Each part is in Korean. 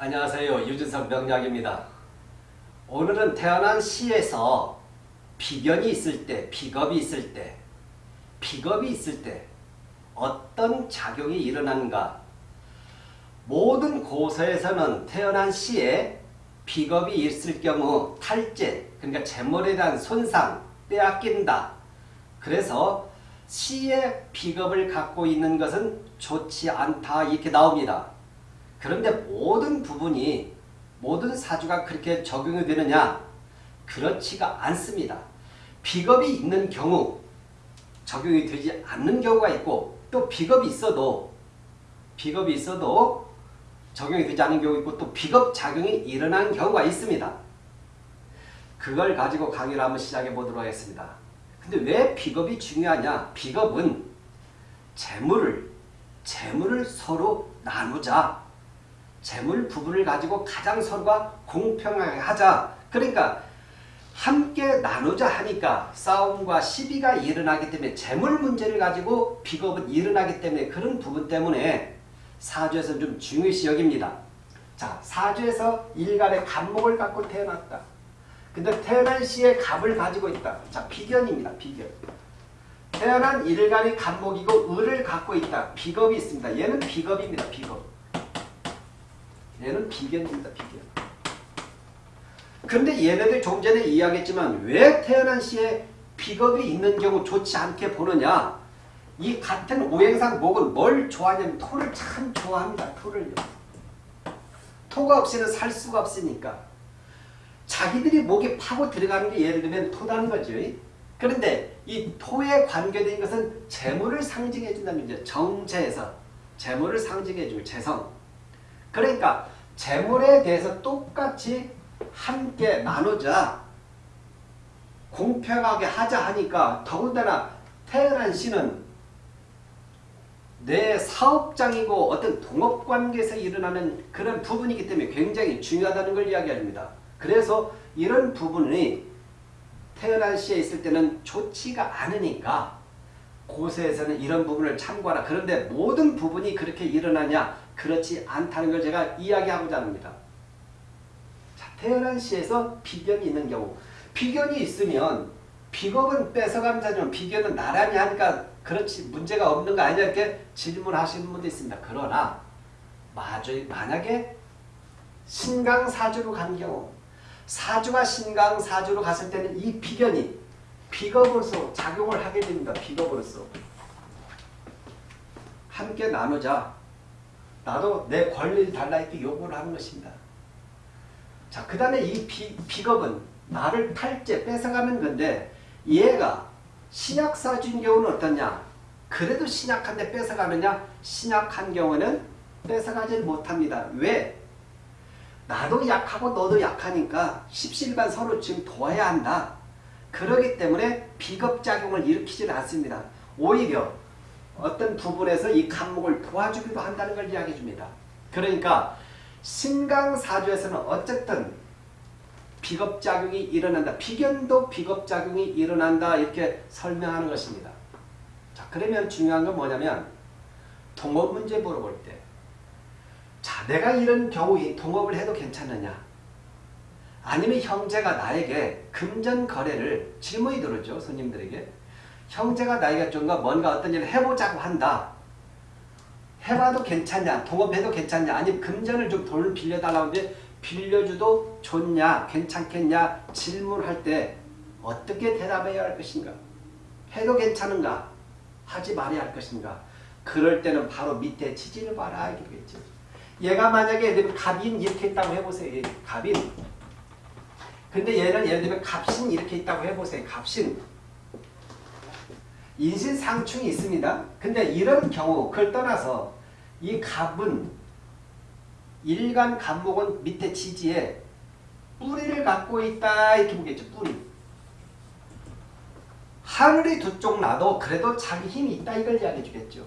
안녕하세요. 유준석 명약입니다. 오늘은 태어난 시에서 비견이 있을 때, 비겁이 있을 때, 비겁이 있을 때 어떤 작용이 일어나는가 모든 고서에서는 태어난 시에 비겁이 있을 경우 탈제, 그러니까 재물에 대한 손상, 빼앗긴다. 그래서 시의 비겁을 갖고 있는 것은 좋지 않다 이렇게 나옵니다. 그런데 모든 부분이 모든 사주가 그렇게 적용이 되느냐? 그렇지가 않습니다. 비겁이 있는 경우 적용이 되지 않는 경우가 있고 또 비겁이 있어도 비겁이 있어도 적용이 되지 않는 경우 있고 또 비겁 작용이 일어난 경우가 있습니다. 그걸 가지고 강의를 한번 시작해 보도록 하겠습니다. 근데 왜 비겁이 중요하냐? 비겁은 재물을 재물을 서로 나누자. 재물 부분을 가지고 가장 서로가 공평하게 하자. 그러니까 함께 나누자 하니까 싸움과 시비가 일어나기 때문에 재물 문제를 가지고 비겁은 일어나기 때문에 그런 부분 때문에 사주에서 좀 중요시 여깁니다. 자, 사주에서 일간의 간목을 갖고 태어났다. 근데 태어난 시에 갑을 가지고 있다. 자, 비견입니다. 비견. 태어난 일간이 간목이고 을을 갖고 있다. 비겁이 있습니다. 얘는 비겁입니다. 비겁. 얘는 비견입니다. 비견. 그런데 얘네들 좀 전에 이야기했지만 왜 태어난 시에 비겁이 있는 경우 좋지 않게 보느냐. 이 같은 오행상 목은 뭘 좋아하냐면 토를 참 좋아합니다. 토를요. 토가 없이는 살 수가 없으니까. 자기들이 목에 파고 들어가는 게 예를 들면 토다는 거죠. 그런데 이 토에 관계된 것은 재물을 상징해 준다는 거죠. 정체에서 재물을 상징해 줄 재성. 그러니까 재물에 대해서 똑같이 함께 나누자 공평하게 하자 하니까 더군다나 태어난 씨는 내 사업장이고 어떤 동업관계에서 일어나는 그런 부분이기 때문에 굉장히 중요하다는 걸 이야기합니다. 그래서 이런 부분이 태어난 시에 있을 때는 좋지가 않으니까 고세에서는 이런 부분을 참고하라. 그런데 모든 부분이 그렇게 일어나냐? 그렇지 않다는 걸 제가 이야기하고자 합니다. 자, 태어난 시에서 비견이 있는 경우 비견이 있으면 비겁은 뺏어가는 자지만 비견은 나란히 하니까 그렇지 문제가 없는 거 아니냐 이렇게 질문하시는 분도 있습니다. 그러나 만약에 신강사주로 간 경우 사주가 신강사주로 갔을 때는 이 비견이 비겁으로서 작용을 하게 됩니다. 비겁으로서. 함께 나누자. 나도 내 권리를 달라 이렇게 요구를 하는 것입니다. 자, 그 다음에 이 비, 비겁은 나를 탈제, 뺏어가는 건데 얘가 신약사주인 경우는 어떠냐? 그래도 신약한데 뺏어가느냐? 신약한 경우는 뺏어가지 못합니다. 왜? 나도 약하고 너도 약하니까 십실반 서로 지금 도와야 한다. 그러기 때문에 비겁작용을 일으키지는 않습니다. 오히려 어떤 부분에서 이 감목을 도와주기도 한다는 걸 이야기해 줍니다. 그러니까 신강사주에서는 어쨌든 비겁작용이 일어난다. 비견도 비겁작용이 일어난다. 이렇게 설명하는 것입니다. 자, 그러면 중요한 건 뭐냐면 동업 문제 물어볼 때 자, 내가 이런 경우에 동업을 해도 괜찮느냐? 아니면 형제가 나에게 금전 거래를 질문이 들어오죠. 손님들에게. 형제가 나에게 좀가 뭔가 어떤 일을 해보자고 한다. 해봐도 괜찮냐? 동업해도 괜찮냐? 아니면 금전을 좀 돈을 빌려달라고 하는데 빌려줘도 좋냐? 괜찮겠냐? 질문할 때 어떻게 대답해야 할 것인가? 해도 괜찮은가? 하지 말아야 할 것인가? 그럴 때는 바로 밑에 지지를 봐라. 이러겠죠. 얘가 만약에 갑인 이렇게 있다고 해보세요. 갑인. 근데 얘는 예를 들면 갑신 이렇게 있다고 해보세요. 갑신. 인신상충이 있습니다. 근데 이런 경우 그걸 떠나서 이 갑은 일간 간목은 밑에 지지에 뿌리를 갖고 있다 이렇게 보겠죠. 뿌리. 하늘이 두 쪽 나도 그래도 자기 힘이 있다 이걸 이야기해 주겠죠.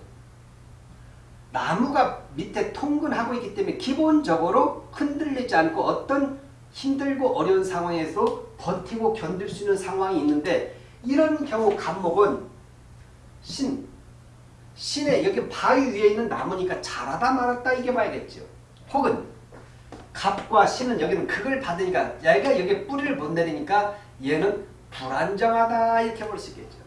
나무가 밑에 통근하고 있기 때문에 기본적으로 흔들리지 않고 어떤 힘들고 어려운 상황에서 버티고 견딜 수 있는 상황이 있는데 이런 경우 간목은 신, 신의 여기 바위 위에 있는 나무니까 자라다 말았다 이게 봐야겠죠. 혹은 갑과 신은 여기는 극을 받으니까 얘가 여기 뿌리를 못 내리니까 얘는 불안정하다 이렇게 볼 수 있겠죠.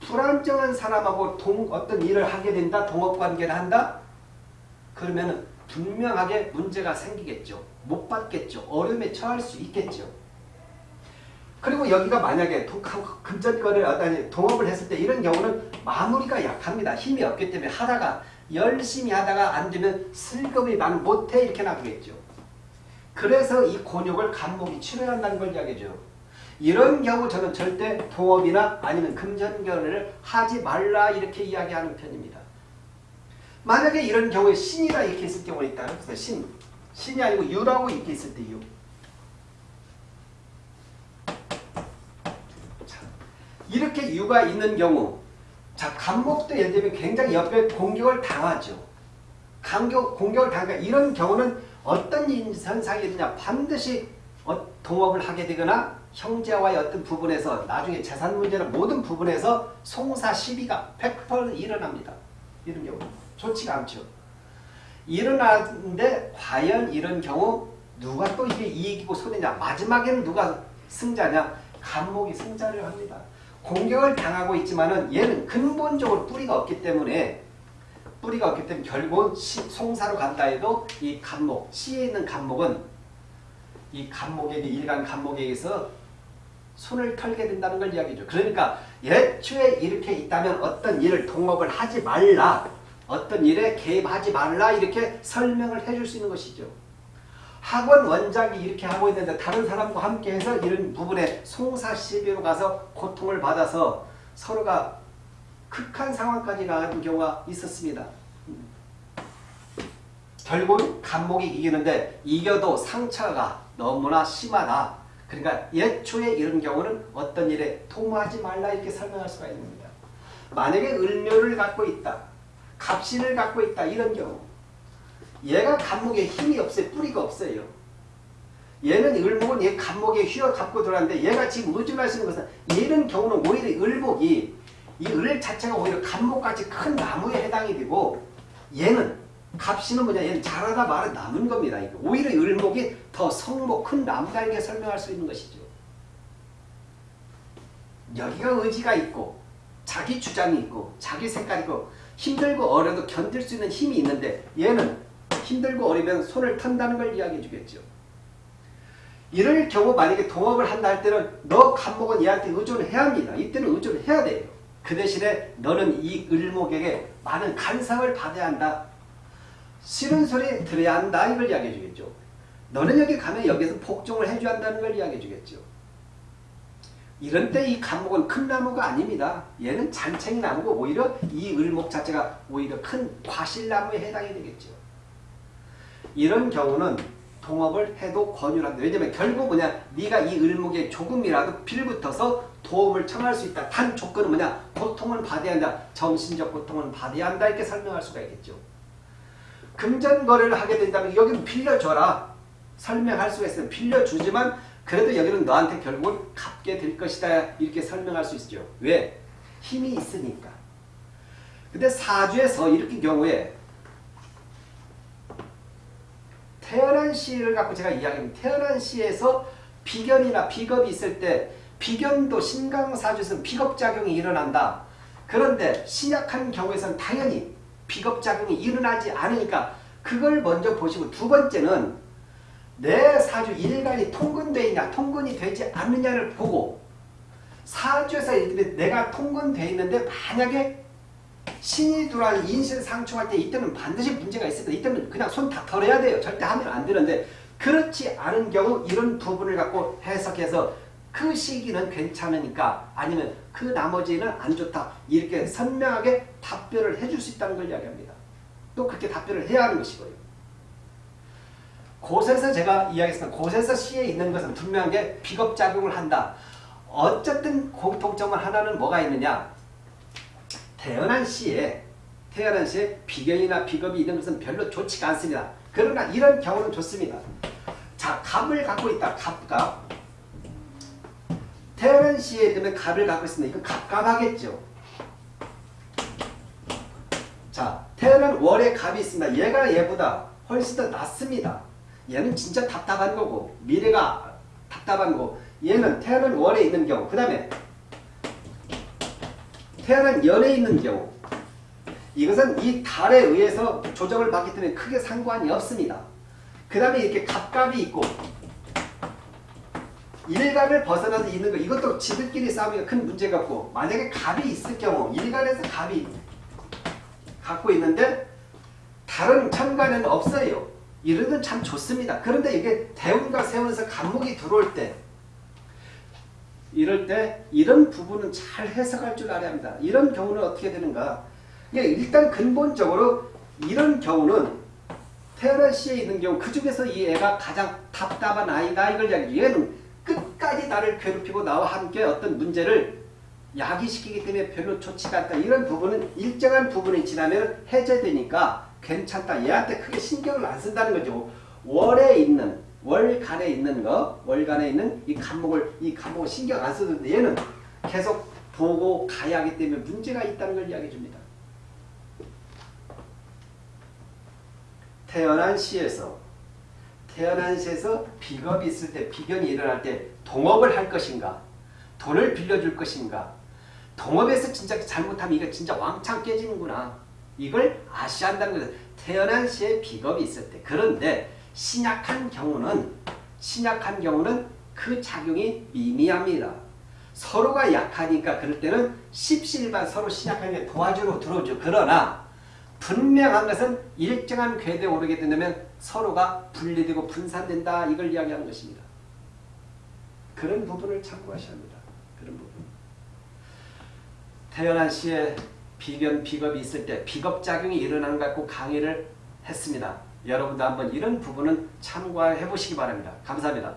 불안정한 사람하고 동, 어떤 일을 하게 된다, 동업관계를 한다? 그러면 분명하게 문제가 생기겠죠. 못 받겠죠. 어려움에 처할 수 있겠죠. 그리고 여기가 만약에 금전거래를 아니 동업을 했을 때 이런 경우는 마무리가 약합니다. 힘이 없기 때문에 하다가 열심히 하다가 안 되면 슬금이 나는 못해 이렇게 나오겠죠. 그래서 이 곤욕을 간목이 치러야 한다는 걸 이야기죠. 이런 경우 저는 절대 동업이나 아니면 금전거래를 하지 말라 이렇게 이야기하는 편입니다. 만약에 이런 경우에 신이라 이렇게 있을 경우가 있다. 그래서 신, 신이 아니고 유라고 이렇게 있을 때 유. 이렇게 유가 있는 경우 자 간목도 예를 들면 굉장히 옆에 공격을 당하죠. 간격, 공격을 당하 이런 경우는 어떤 현상이 있느냐 반드시 어, 동업을 하게 되거나 형제와의 어떤 부분에서 나중에 재산 문제나 모든 부분에서 송사 시비가 100% 일어납니다. 이런 경우 좋지가 않죠. 일어나는데 과연 이런 경우 누가 또 이게 이익이고 손해냐 마지막에는 누가 승자냐 간목이 승자를 합니다. 공격을 당하고 있지만은 얘는 근본적으로 뿌리가 없기 때문에 뿌리가 없기 때문에 결국은 시, 송사로 간다 해도 이 간목, 시에 있는 간목은 이 간목에게 일간 간목에게서 손을 털게 된다는 걸 이야기죠. 그러니까 예초에 이렇게 있다면 어떤 일을 동업을 하지 말라. 어떤 일에 개입하지 말라 이렇게 설명을 해줄 수 있는 것이죠. 학원 원장이 이렇게 하고 있는데 다른 사람과 함께 해서 이런 부분에 송사 시비로 가서 고통을 받아서 서로가 극한 상황까지 가는 경우가 있었습니다. 결국 간목이 이기는데 이겨도 상처가 너무나 심하다. 그러니까 예초에 이런 경우는 어떤 일에 도모하지 말라 이렇게 설명할 수가 있습니다. 만약에 을묘를 갖고 있다. 갑신을 갖고 있다. 이런 경우 얘가 간목에 힘이 없어요. 뿌리가 없어요. 얘는 을목은 얘 간목에 휘어 갖고 들어왔는데 얘가 지금 의존할 수 있는 것은 얘는 경우는 오히려 을목이 이 을 자체가 오히려 간목같이 큰 나무에 해당이 되고 얘는 갑신은 뭐냐 얘는 자라다 말아 남은 겁니다. 오히려 을목이 더 성목 큰 나무다 이렇게 설명할 수 있는 것이죠. 여기가 의지가 있고 자기 주장이 있고 자기 색깔이 있고 힘들고 어려도 견딜 수 있는 힘이 있는데 얘는 힘들고 어리면 손을 턴다는 걸 이야기해 주겠죠. 이럴 경우 만약에 동업을 한다 할 때는 너 간목은 얘한테 의존을 해야 합니다. 이때는 의존을 해야 돼요. 그 대신에 너는 이 을목에게 많은 간상을 받아야 한다. 싫은 소리 들어야 한다. 이걸 이야기해 주겠죠. 너는 여기 가면 여기서 복종을 해줘야 한다는 걸 이야기해 주겠죠. 이런 때이 간목은 큰 나무가 아닙니다. 얘는 잔챙이 나무고 오히려 이 을목 자체가 오히려 큰 과실나무에 해당이 되겠죠. 이런 경우는 동업을 해도 권유를 한다. 왜냐면 결국 뭐냐 네가 이 을목에 조금이라도 빌붙어서 도움을 청할 수 있다. 단 조건은 뭐냐 고통을 받아야 한다. 정신적 고통을 받아야 한다. 이렇게 설명할 수가 있겠죠. 금전거래를 하게 된다면 여기는 빌려줘라. 설명할 수가 있어요. 빌려주지만 그래도 여기는 너한테 결국은 갚게 될 것이다. 이렇게 설명할 수 있죠. 왜? 힘이 있으니까. 근데 사주에서 이렇게 경우에 태어난 시를 갖고 제가 이야기합니다. 태어난 시에서 비견이나 비겁이 있을 때 비견도 신강사주에서는 비겁작용이 일어난다. 그런데 신약한 경우에서는 당연히 비겁작용이 일어나지 않으니까 그걸 먼저 보시고 두 번째는 내 사주 일간이 통근되어 있냐 통근이 되지 않느냐를 보고 사주에서 내가 통근되어 있는데 만약에 신이 들어와서 인신 상충할 때 이때는 반드시 문제가 때 이때는 그냥 손 다 털어야 돼요. 절대 하면 안 되는데 그렇지 않은 경우 이런 부분을 갖고 해석해서 그 시기는 괜찮으니까 아니면 그 나머지는 안 좋다. 이렇게 선명하게 답변을 해줄 수 있다는 걸 이야기합니다. 또 그렇게 답변을 해야 하는 것이고요. 곳에서 제가 이야기했습니다. 곳에서 시에 있는 것은 분명하게 비겁작용을 한다. 어쨌든 공통점은 하나는 뭐가 있느냐. 태어난 시에 태어난 시에 비견이나 비겁이 있는 것은 별로 좋지가 않습니다. 그러나 이런 경우는 좋습니다. 자, 갑을 갖고 있다. 갑갑. 태어난 시에 되면 갑을 갖고 있습니다. 이건 갑갑하겠죠. 자, 태어난 월에 갑이 있습니다. 얘가 얘보다 훨씬 더 낫습니다. 얘는 진짜 답답한 거고 미래가 답답한 거고 얘는 태어난 월에 있는 경우 그 다음에 태어난 연에 있는 경우 이것은 이 달에 의해서 조정을 받기 때문에 크게 상관이 없습니다. 그 다음에 이렇게 갑갑이 있고 일간을 벗어나서 있는 거 이것도 지들끼리 싸우면 큰 문제가 없고 만약에 갑이 있을 경우 일간에서 갑이 갖고 있는데 다른 천간에는 없어요. 이러면 참 좋습니다. 그런데 이게 대운과 세운에서 간목이 들어올 때 이럴 때 이런 부분은 잘 해석할 줄 알아야 합니다. 이런 경우는 어떻게 되는가? 예, 일단 근본적으로 이런 경우는 태어난 시에 있는 경우 그 중에서 이 애가 가장 답답한 아이다 이걸 이야기 얘는 끝까지 나를 괴롭히고 나와 함께 어떤 문제를 야기시키기 때문에 별로 좋지가 않다. 이런 부분은 일정한 부분이 지나면 해제되니까 괜찮다. 얘한테 크게 신경을 안 쓴다는 거죠. 월에 있는 월간에 있는 거, 월간에 있는 이 간목을 이 간목을 신경 안 쓰는데 얘는 계속 보고 가야 하기 때문에 문제가 있다는 걸 이야기해 줍니다. 태어난 시에서 태어난 시에서 비겁이 있을 때 비견이 일어날 때 동업을 할 것인가? 돈을 빌려줄 것인가? 동업에서 진짜 잘못하면 이거 진짜 왕창 깨지는구나. 이걸 아셔야 한다는 거죠. 태어난 시에 비겁이 있을 때. 그런데 신약한 경우는 신약한 경우는 그 작용이 미미합니다 서로가 약하니까 그럴 때는 십시일반 서로 신약하게 도와주러 들어오죠 그러나 분명한 것은 일정한 궤도에 오르게 된다면 서로가 분리되고 분산된다 이걸 이야기하는 것입니다. 그런 부분을 참고하셔야 합니다. 그런 부분. 태어난 시에 비견, 비겁이 있을 때 비겁작용이 일어나는 것 같고 강의를 했습니다. 여러분도 한번 이런 부분은 참고해 보시기 바랍니다. 감사합니다.